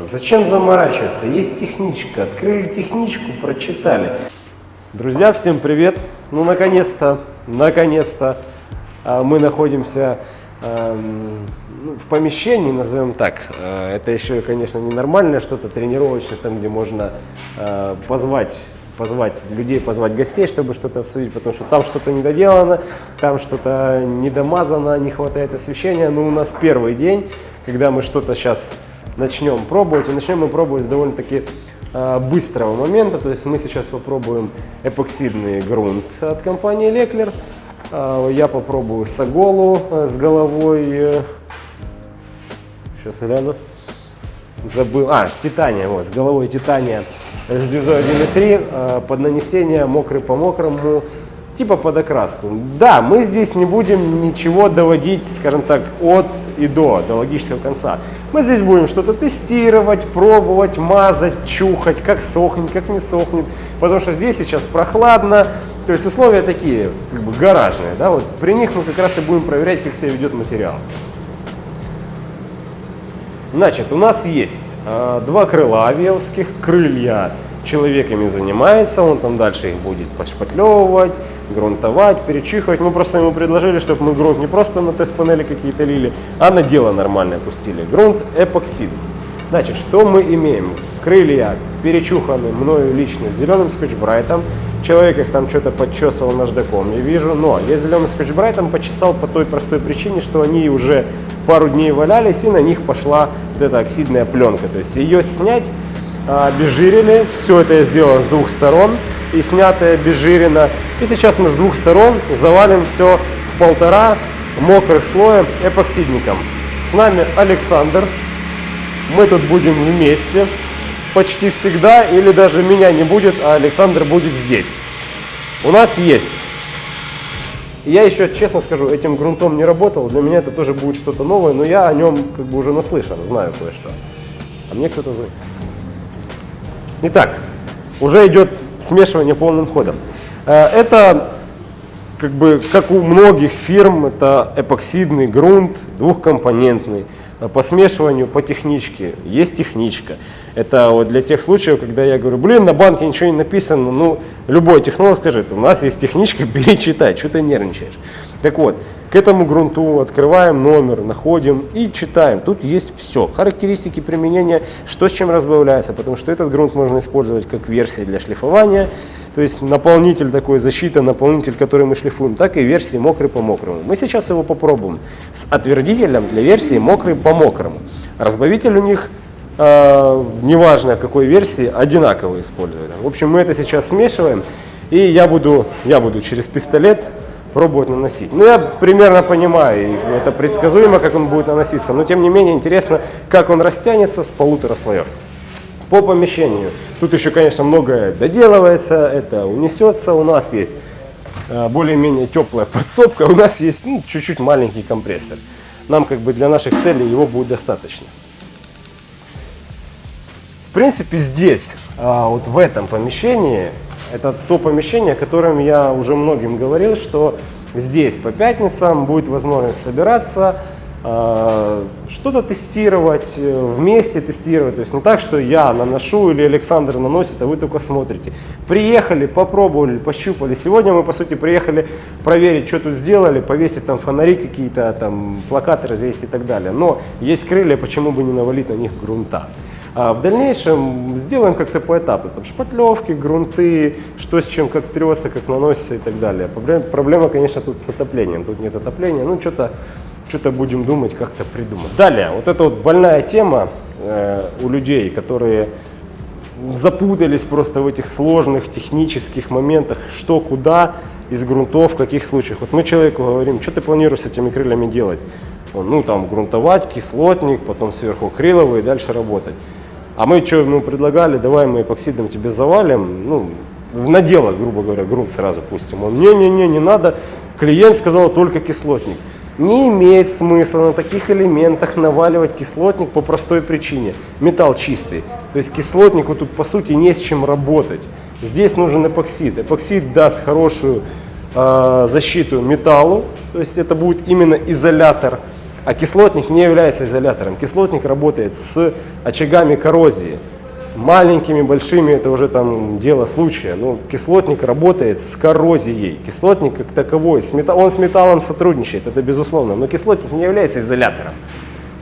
Зачем заморачиваться? Есть техничка. Открыли техничку, прочитали. Друзья, всем привет! Ну, наконец-то, наконец-то а, мы находимся эм, ну, в помещении, назовем так. Э, Это еще, конечно, не нормальное что-то тренировочное, там, где можно э, позвать позвать людей, позвать гостей, чтобы что-то обсудить, потому что там что-то недоделано, там что-то недомазано, не хватает освещения. Но у нас первый день, когда мы что-то сейчас начнем пробовать, и начнем мы пробовать с довольно-таки э, быстрого момента. То есть мы сейчас попробуем эпоксидный грунт от компании Леклер. Э, я попробую Саголу э, с головой. э, Сейчас гляну. Забыл. А, Титания, вот, с головой Титания с дюзой 1.3 э, под нанесение мокрый по мокрому, типа под окраску. Да, мы здесь не будем ничего доводить, скажем так, от и до, до логического конца. Мы здесь будем что-то тестировать, пробовать, мазать, чухать, как сохнет, как не сохнет. Потому что здесь сейчас прохладно, то есть условия такие, как бы гаражные. Да? Вот при них мы как раз и будем проверять, как себя ведет материал. Значит, у нас есть э, два крыла авиовских, крылья человеками занимается, он там дальше их будет подшпатлевывать, грунтовать, перечихивать. Мы просто ему предложили, чтобы мы грунт не просто на тест-панели какие-то лили, а на дело нормальное пустили. Грунт эпоксид. Значит, что мы имеем? Крылья перечуханы мною лично зеленым скотч-брайтом. Человек их там что-то подчесывал наждаком, я вижу. Но я зеленым скотч-брайтом почесал по той простой причине, что они уже пару дней валялись, и на них пошла вот эта оксидная пленка. То есть ее снять, а, обезжирили. Все это я сделал с двух сторон и снятое обезжирено. И сейчас мы с двух сторон завалим все в полтора мокрых слоя эпоксидником. С нами Александр. Мы тут будем вместе почти всегда, или даже меня не будет, а Александр будет здесь. У нас есть. Я еще, честно скажу, этим грунтом не работал, для меня это тоже будет что-то новое, но я о нем как бы уже наслышан, знаю кое-что. А мне кто-то звонит. Итак, уже идет смешивание полным ходом. Э, Это как бы как у многих фирм, это эпоксидный грунт, двухкомпонентный. Э, По смешиванию, по техничке, есть техничка. Это вот для тех случаев, когда я говорю, блин, на банке ничего не написано, ну, любой технолог скажет, у нас есть техничка, бери, читай, что ты нервничаешь. Так вот, к этому грунту открываем номер, находим и читаем. Тут есть все, характеристики применения, что с чем разбавляется, потому что этот грунт можно использовать как версия для шлифования, то есть наполнитель такой, защита, наполнитель, который мы шлифуем, так и версии мокрый по мокрому. Мы сейчас его попробуем с отвердителем для версии мокрый по мокрому. Разбавитель у них, э, неважно какой версии, одинаково используется. В общем, мы это сейчас смешиваем, и я буду, я буду через пистолет пробовать наносить. Ну, я примерно понимаю, и это предсказуемо, как он будет наноситься, но тем не менее интересно, как он растянется с полутора слоев. По помещению. Тут еще, конечно, многое доделывается, это унесется. У нас есть э, более-менее теплая подсобка, у нас есть ну, чуть-чуть маленький компрессор. Нам как бы для наших целей его будет достаточно. В принципе, здесь, а, вот в этом помещении, это то помещение, о котором я уже многим говорил, что здесь по пятницам будет возможность собираться, а, что-то тестировать, э, вместе тестировать. То есть не так, что я наношу или Александр наносит, а вы только смотрите. Приехали, попробовали, пощупали. Сегодня мы, по сути, приехали проверить, что тут сделали, повесить там фонари какие-то, там плакаты развесить и так далее. Но есть крылья, почему бы не навалить на них грунта. А в дальнейшем сделаем как-то по этапу. Там шпатлевки, грунты, что с чем, как трется, как наносится и так далее. Проблема, конечно, тут с отоплением. Тут нет отопления. Ну, что-то что-то будем думать, как-то придумать. Далее, вот эта вот больная тема э, у людей, которые запутались просто в этих сложных технических моментах, что, куда, из грунтов, в каких случаях. Вот мы человеку говорим, что ты планируешь с этими крыльями делать? Ну, там, грунтовать, кислотник, потом сверху крыловые и дальше работать. А мы что ему предлагали, давай мы эпоксидом тебе завалим, ну, на дело, грубо говоря, грунт сразу пустим. Он, не-не-не, не надо, клиент сказал только кислотник. Не имеет смысла на таких элементах наваливать кислотник по простой причине. Металл чистый. То есть кислотнику тут по сути не с чем работать. Здесь нужен эпоксид. Эпоксид даст хорошую э, защиту металлу. То есть это будет именно изолятор. А кислотник не является изолятором. Кислотник работает с очагами коррозии. Маленькими, большими, это уже там дело случая. Но кислотник работает с коррозией. Кислотник как таковой, с мета- он с металлом сотрудничает, это безусловно. Но кислотник не является изолятором.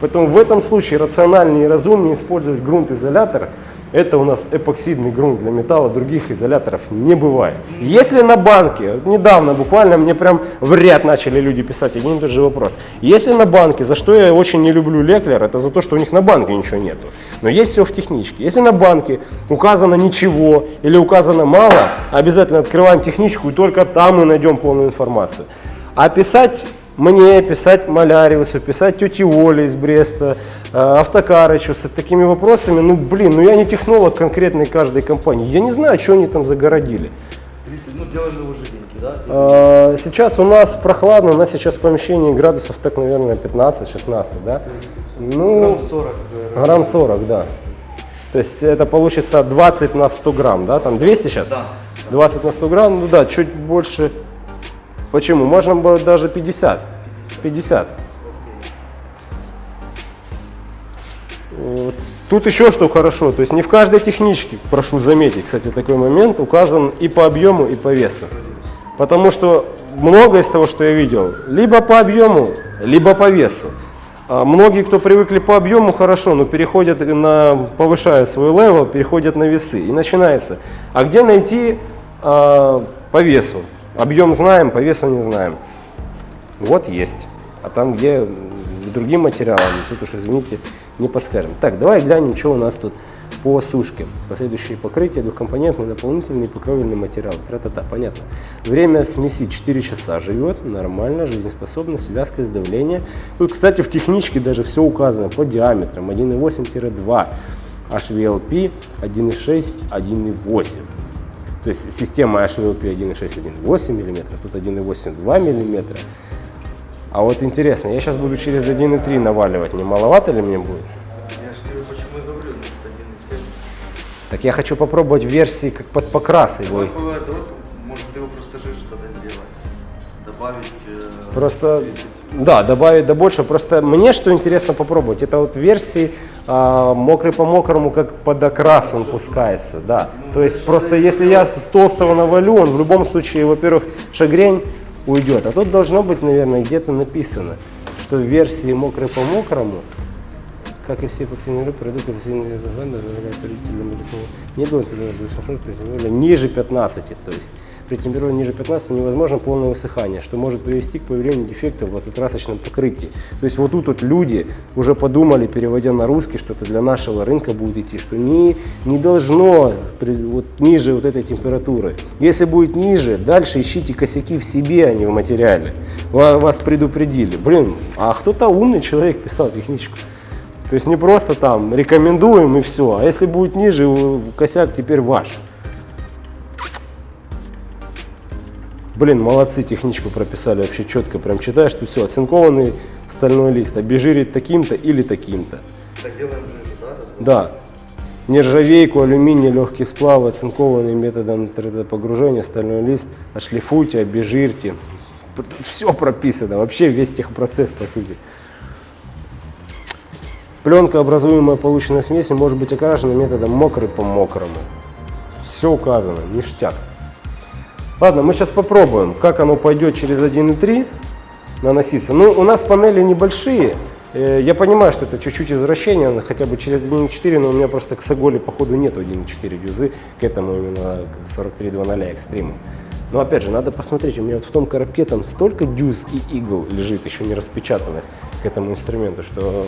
Поэтому в этом случае рациональнее и разумнее использовать грунт-изолятор. Это у нас эпоксидный грунт для металла, других изоляторов не бывает. Если на банке, недавно буквально мне прям в ряд начали люди писать один и тот же вопрос. Если на банке, за что я очень не люблю Леклер, это за то, что у них на банке ничего нету. Но есть все в техничке. Если на банке указано ничего или указано мало, обязательно открываем техничку и только там мы найдем полную информацию. А писать мне, писать Маляриусу, писать тете Оле из Бреста, э, Автокарычу с такими вопросами, ну блин, ну я не технолог конкретной каждой компании, я не знаю, что они там загородили. Ну уже деньги, да? Э, Сейчас у нас прохладно, у нас сейчас в помещении градусов так, наверное, 15-16, да? Ну, Грамм 40. э, грамм 40, да. То есть это получится 20 на 100 грамм, да? Там 200 сейчас? Да. 20 на 100 грамм, ну да, чуть больше. Почему? Можно было даже 50. 50. Вот. Тут еще что хорошо, то есть не в каждой техничке, прошу заметить, кстати, такой момент, указан и по объему, и по весу. Потому что многое из того, что я видел, либо по объему, либо по весу. А многие, кто привыкли по объему, хорошо, но переходят на, повышают свой level, переходят на весы. И начинается. А где найти а, по весу? Объем знаем, по весу не знаем. Вот есть. А там, где другим материалом, тут уж, извините, не подскажем. Так, давай глянем, что у нас тут по сушке. Последующие покрытия, двухкомпонентный, наполнительный, покровельный материал. Тра-та-та, понятно. Время смеси 4 часа живет, нормально, жизнеспособность, вязкость, давление. Тут, кстати, в техничке даже все указано по диаметрам. 1,8-2, HVLP 1,6, 1,8. То есть система HVLP 1,6, 1,8 мм, тут 1,8, 2 мм. А вот интересно, я сейчас буду через 1,3 наваливать, не маловато ли мне будет? Я же тебе почему и говорю, ну, что 1,7. Так я хочу попробовать в версии как под покрас его. Может ты его просто жижу тогда сделать. Добавить... э, Просто, 30. Да, добавить до больше. Просто мне что интересно попробовать, это вот версии а, мокрый по мокрому, как под окрас он пускается, да. То есть просто если я с толстого навалю, он в любом случае, во-первых, шагрень уйдет. А тут должно быть, наверное, где-то написано, что в версии мокрый по мокрому, как и все эпоксидные группы, продукты эпоксидные не должен ниже 15, то есть при температуре ниже 15 невозможно полное высыхание, что может привести к появлению дефектов в лакокрасочном покрытии. То есть вот тут вот люди уже подумали, переводя на русский, что это для нашего рынка будет идти, что не, не должно при- вот, ниже вот этой температуры. Если будет ниже, дальше ищите косяки в себе, а не в материале. Ва- Вас предупредили. Блин, а кто-то умный человек писал техничку. То есть не просто там рекомендуем и все, а если будет ниже, косяк теперь ваш. Блин, молодцы, техничку прописали вообще четко, прям читаешь, тут все, оцинкованный стальной лист, обезжирить таким-то или таким-то. Так делаем жижу, да? Да, нержавейку, алюминий, легкий сплав, оцинкованный методом 3D погружения, стальной лист, ошлифуйте, обезжирьте. Все прописано, вообще весь техпроцесс по сути. Пленка, образуемая полученной смесью, может быть окрашена методом мокрый по мокрому. Все указано, ништяк. Ладно, мы сейчас попробуем, как оно пойдет через 1.3 наноситься. Ну, у нас панели небольшие. Э, Я понимаю, что это чуть-чуть извращение, хотя бы через 1.4, но у меня просто к Саголе, походу, нету 1.4 дюзы, к этому именно к 43.2.0 экстриму. Но опять же, надо посмотреть, у меня вот в том коробке там столько дюз и игл лежит, еще не распечатанных к этому инструменту, что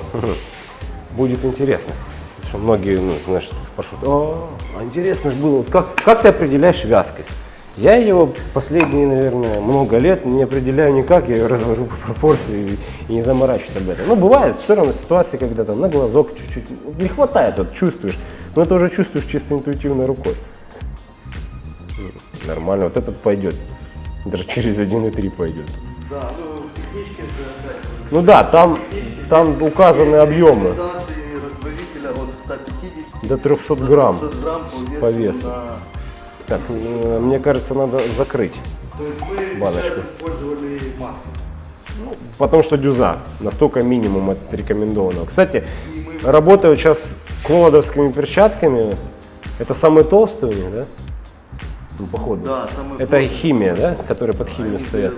будет интересно. Потому что многие, ну, знаешь, спрашивают, о, а интересно ж было, как, как ты определяешь вязкость? Я его последние, наверное, много лет не определяю никак, я ее развожу по пропорции и, не заморачиваюсь об этом. Ну, бывает все равно ситуации, когда там на глазок чуть-чуть не хватает, вот чувствуешь, но это уже чувствуешь чисто интуитивной рукой. Ну, Нормально, вот этот пойдет, даже через 1,3 пойдет. Да, ну это опять. Ну да, там, там указаны объемы Рекомендации разбавителя от 150 до 300 грамм. 500 грамм по весу. Так, мне кажется, надо закрыть. То есть мы Баночку. использовали масло. Ну, потому что дюза, настолько минимум от рекомендованного. Кстати, работаю сейчас колодовскими перчатками. Это самые толстые у них, да? Ну, походу. Да, самый Это плотный. химия, да? Которые под химию Они стоят.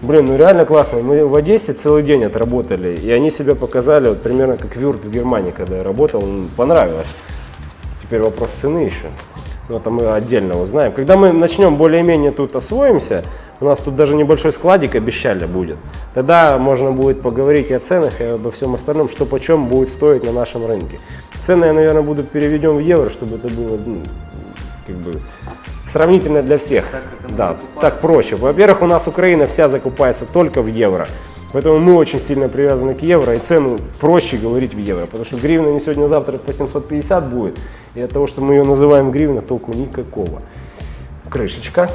Блин, ну реально классно. Мы в Одессе целый день отработали, и они себя показали вот примерно как Вюрт в Германии, когда я работал, понравилось. Теперь вопрос цены еще. Но это мы отдельно узнаем. Когда мы начнем более-менее тут освоимся, у нас тут даже небольшой складик обещали будет. Тогда можно будет поговорить и о ценах, и обо всем остальном, что почем будет стоить на нашем рынке. Цены я, наверное, буду переведем в евро, чтобы это было ну, как бы сравнительно для всех. Так, да, так проще. Во-первых, у нас Украина вся закупается только в евро. Поэтому мы очень сильно привязаны к евро, и цену проще говорить в евро. Потому что гривна не сегодня-завтра по 750 будет. И от того, что мы ее называем гривна, толку никакого. Крышечка.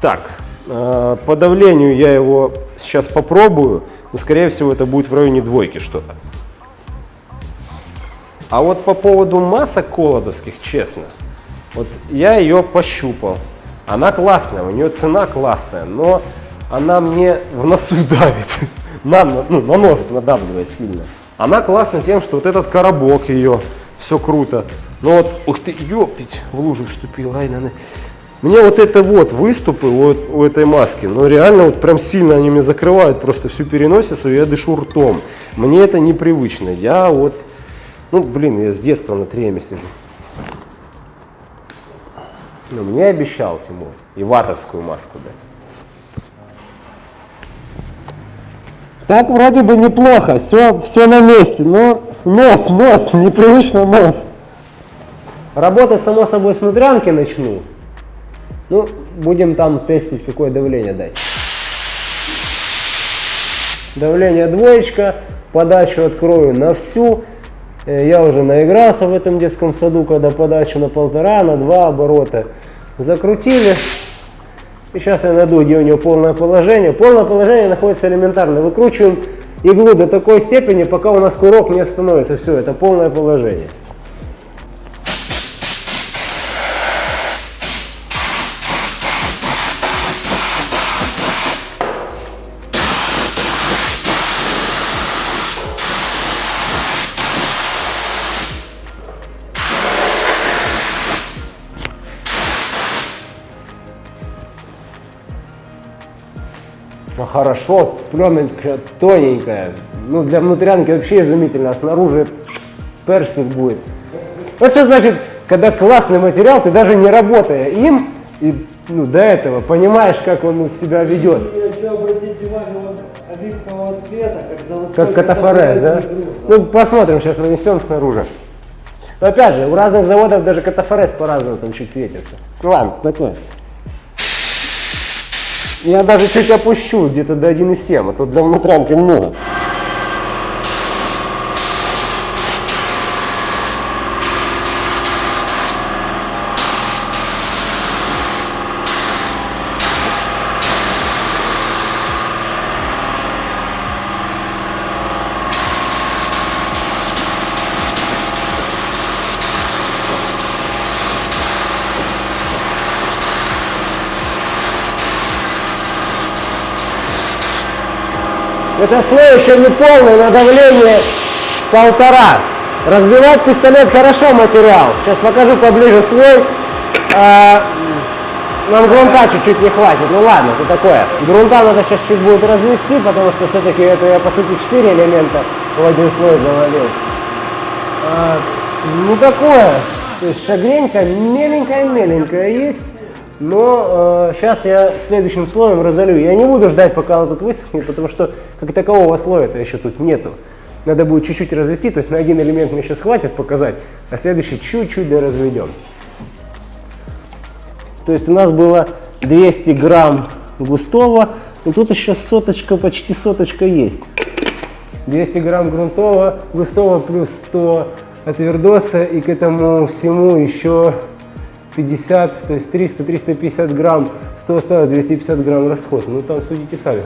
Так, э, по давлению я его сейчас попробую, но скорее всего это будет в районе двойки что-то. А вот по поводу масок колодовских, честно, вот я ее пощупал. Она классная, у нее цена классная, но она мне в носу давит. На, ну, на нос надавливает сильно. Она классна тем, что вот этот коробок ее, все круто. Но вот, ух ты, ёптить, в лужу вступил, ай, на, на. Мне вот это вот выступы вот у этой маски, но реально вот прям сильно они мне закрывают просто всю переносицу, и я дышу ртом. Мне это непривычно. Я вот, ну блин, я с детства на треме сижу. Ну, мне обещал Тимур и ватовскую маску дать. Так вроде бы неплохо, все, все на месте, но нос, нос, непривычно нос. Работать, само собой, с внутрянки начну. Ну, будем там тестить, какое давление дать. Давление двоечка, подачу открою на всю. Э, Я уже наигрался в этом детском саду, когда подачу на полтора, на два оборота закрутили. И сейчас я найду, где у него полное положение. Полное положение находится элементарно. Выкручиваем иглу до такой степени, пока у нас курок не остановится. Все, это полное положение. Хорошо, пленочка тоненькая. Ну, для внутрянки вообще изумительно, а снаружи персик будет. Вот что значит, когда классный материал, ты даже не работая им, и ну, до этого понимаешь, как он себя ведет. Еще обратите внимание, он оливкового цвета, как заводской Как катафорез, да? Ну, посмотрим, сейчас нанесем снаружи. Но опять же, у разных заводов даже катафорез по-разному там чуть светится. Ну ладно, такое. Я даже чуть опущу, где-то до 1,7, а тут для внутрянки много. Это слой еще не полный, на давление полтора. Разбивать пистолет хорошо материал. Сейчас покажу поближе слой. А, нам грунта чуть-чуть не хватит. Ну ладно, это такое. Грунта надо сейчас чуть будет развести, потому что все-таки это я по сути 4 элемента в один слой завалил. А, ну такое. То есть шагренька меленькая-меленькая есть. Но сейчас я следующим слоем разолью. Я не буду ждать, пока он тут высохнет, потому что как такового слоя-то еще тут нету. Надо будет чуть-чуть развести, то есть на один элемент мне сейчас хватит показать, а следующий чуть-чуть доразведем. То есть у нас было 200 грамм густого, и тут еще соточка, почти соточка есть. 200 грамм грунтового, густого плюс 100 от вердоса, и к этому всему еще 50, то есть 300-350 грамм, 100-100, 250 грамм расход. Ну там судите сами.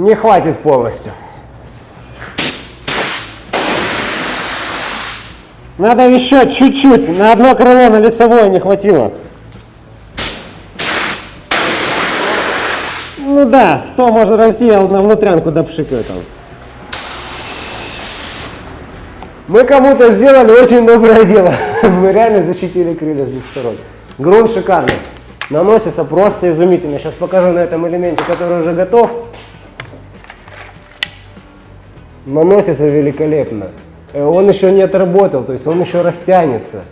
Не хватит полностью. Надо еще чуть-чуть, на одно крыло на лицевое не хватило. Ну да, 100 можно разделать на внутрянку допшикаю там. Мы кому-то сделали очень доброе дело. Мы реально защитили крылья с двух сторон. Грунт шикарный. Наносится просто изумительно. Сейчас покажу на этом элементе, который уже готов. Наносится великолепно. Э, Он еще не отработал, то есть он еще растянется.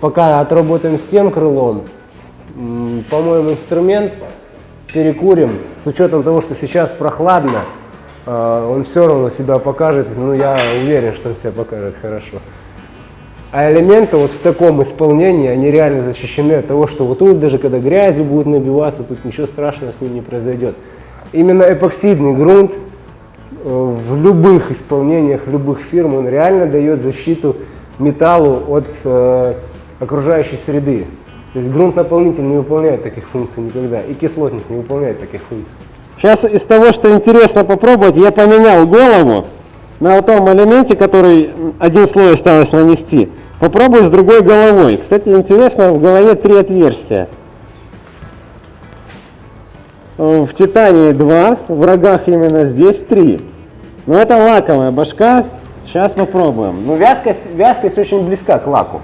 Пока отработаем с тем крылом, м, по-моему, инструмент перекурим. С учетом того, что сейчас прохладно, э, он все равно себя покажет. Ну, я уверен, что он себя покажет хорошо. А элементы вот в таком исполнении, они реально защищены от того, что вот тут даже когда грязью будет набиваться, тут ничего страшного с ним не произойдет. Именно эпоксидный грунт в любых исполнениях любых фирм он реально дает защиту металлу от э, окружающей среды. То есть грунт-наполнитель не выполняет таких функций никогда, и кислотник не выполняет таких функций. Сейчас из того, что интересно попробовать, я поменял голову на вот том элементе, который один слой осталось нанести. Попробую с другой головой. Кстати, интересно, в голове три отверстия. Э, в Титании два, в рогах именно здесь три. Ну это лаковая башка. Сейчас попробуем. Ну вязкость, вязкость очень близка к лаку.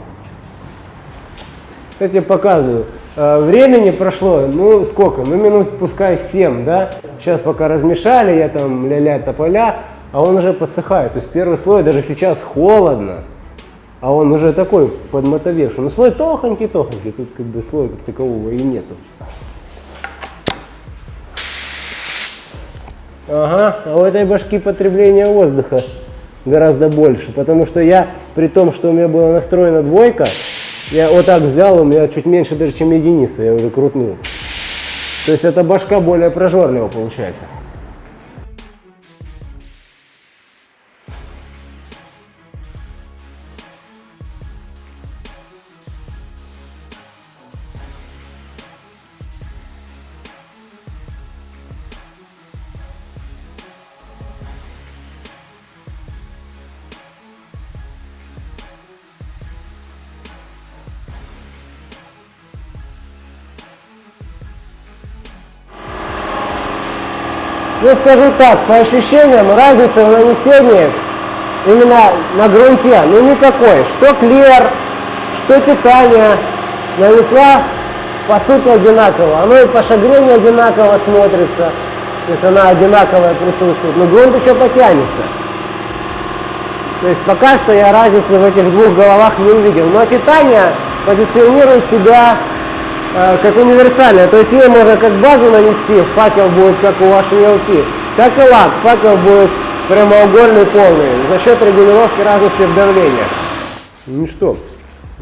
Я показываю. Э, времени прошло, ну сколько? Ну минут пускай 7, да? Сейчас пока размешали, я там ля-ля тополя, а он уже подсыхает. То есть первый слой даже сейчас холодно, а он уже такой подмотовевший. Ну слой тохонький-тохонький, тут как бы слоя как такового и нету. Ага, а у этой башки потребление воздуха гораздо больше, потому что я, при том, что у меня была настроена двойка, я вот так взял, у меня чуть меньше даже, чем единица, я уже крутнул. То есть эта башка более прожорлива получается. Ну, скажу так, по ощущениям, разницы в нанесении именно на грунте, ну никакой. Что клер, что титания нанесла, по сути, одинаково. Оно и по шагрению одинаково смотрится, то есть она одинаковая присутствует, но грунт еще потянется. То есть пока что я разницы в этих двух головах не увидел. Но титания позиционирует себя как универсальная. То есть ей можно как базу нанести, факел будет как у вашей елки, так и лак. Факел будет прямоугольный полный за счет регулировки разности в давлении. Ну что,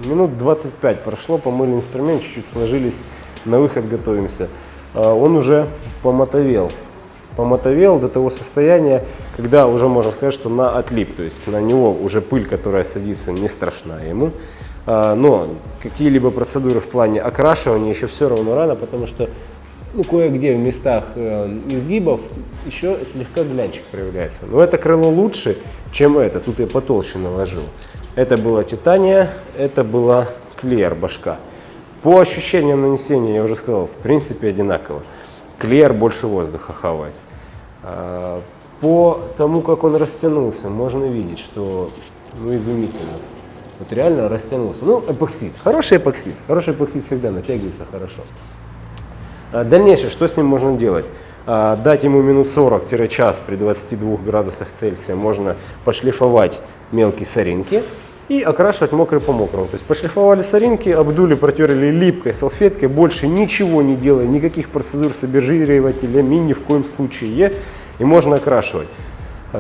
минут 25 прошло, помыли инструмент, чуть-чуть сложились, на выход готовимся. А, Он уже помотовел. Помотовел до того состояния, когда уже можно сказать, что на отлип, то есть на него уже пыль, которая садится, не страшна ему. А, Но какие-либо процедуры в плане окрашивания еще все равно рано, потому что ну, кое-где в местах э, изгибов еще слегка глянчик проявляется. Но это крыло лучше, чем это. Тут я потолще наложил. Это была титания, это была клеер башка. По ощущениям нанесения, я уже сказал, в принципе одинаково. Клеер больше воздуха хавает. А, По тому, как он растянулся, можно видеть, что ну, изумительно. Вот реально растянулся. Ну, эпоксид. Хороший эпоксид. Хороший эпоксид всегда натягивается хорошо. А Дальнейшее, что с ним можно делать? А, Дать ему минут 40-час при 22 градусах Цельсия можно пошлифовать мелкие соринки и окрашивать мокрый по мокрому. То есть пошлифовали соринки, обдули, протерли липкой салфеткой, больше ничего не делая, никаких процедур с обезжиривателями ни в коем случае. И можно окрашивать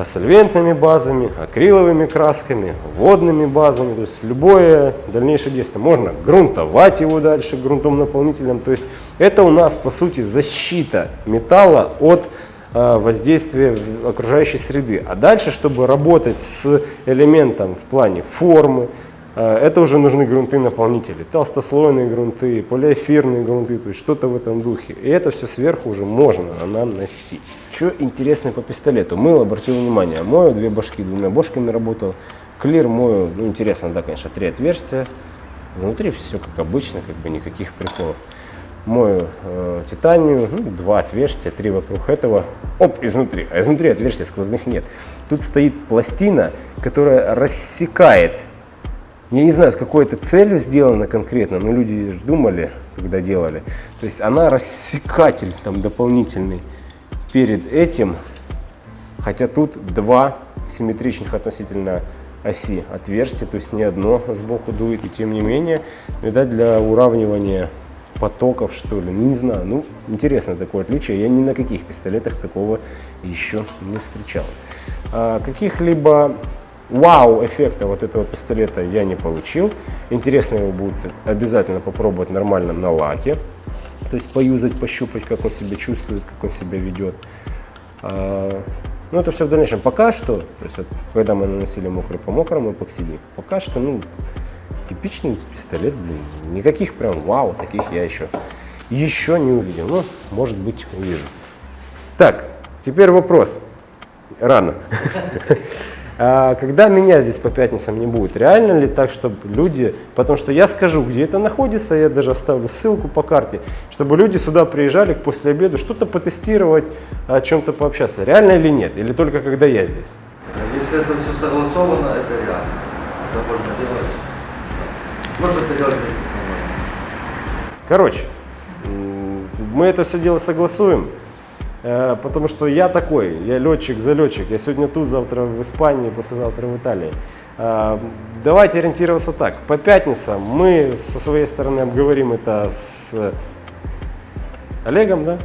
сольвентными базами, акриловыми красками, водными базами, то есть любое дальнейшее действие. Можно грунтовать его дальше грунтом наполнителем. То есть это у нас по сути защита металла от а, воздействия окружающей среды. А дальше, чтобы работать с элементом в плане формы, Это уже нужны грунты-наполнители, толстослойные грунты, полиэфирные грунты, то есть что-то в этом духе. И это все сверху уже можно наносить. Что интересно по пистолету? Мыл, обратил внимание, мою две башки, двумя бошками работал. Клир мою, ну интересно, да, конечно, три отверстия. Внутри все как обычно, как бы никаких приколов. Мою э, титанию, ну, два отверстия, три вокруг этого. Оп, изнутри. А изнутри отверстий сквозных нет. Тут стоит пластина, которая рассекает я не знаю, с какой это целью сделано конкретно, но люди думали, когда делали. То есть она рассекатель там дополнительный перед этим, хотя тут два симметричных относительно оси отверстия, то есть не одно сбоку дует, и тем не менее, видать, для уравнивания потоков, что ли, не знаю, ну, интересно такое отличие, я ни на каких пистолетах такого еще не встречал. А, Каких-либо вау эффекта вот этого пистолета я не получил. Интересно его будет обязательно попробовать нормально на лаке. То есть поюзать, пощупать, как он себя чувствует, как он себя ведет. А, Ну, это все в дальнейшем. Пока что, то есть вот, когда мы наносили мокрый по мокрому эпоксидник, пока что, ну, типичный пистолет, блин, никаких прям вау, таких я еще, еще не увидел. Ну, может быть, увижу. Так, теперь вопрос. Рано. А Когда меня здесь по пятницам не будет, реально ли так, чтобы люди, потому что я скажу, где это находится, я даже оставлю ссылку по карте, чтобы люди сюда приезжали после обеда что-то потестировать, о чем-то пообщаться, реально или нет, или только когда я здесь. Если это все согласовано, это реально. Это можно делать. Можно это делать вместе со мной. Короче, мы это все дело согласуем, потому что я такой, я летчик-залетчик, я сегодня тут, завтра в Испании, послезавтра в Италии. А, Давайте ориентироваться так, по пятницам мы со своей стороны обговорим это с Олегом, да?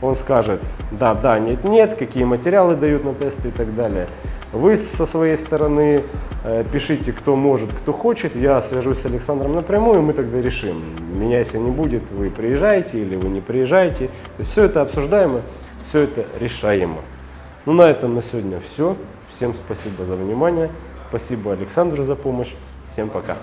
Он скажет, да, да, нет, нет, какие материалы дают на тесты и так далее. Вы со своей стороны э, пишите, кто может, кто хочет. Я свяжусь с Александром напрямую, мы тогда решим. Меня если не будет, вы приезжаете или вы не приезжаете. Все это обсуждаемо, все это решаемо. Ну на этом на сегодня все. Всем спасибо за внимание. Спасибо Александру за помощь. Всем пока.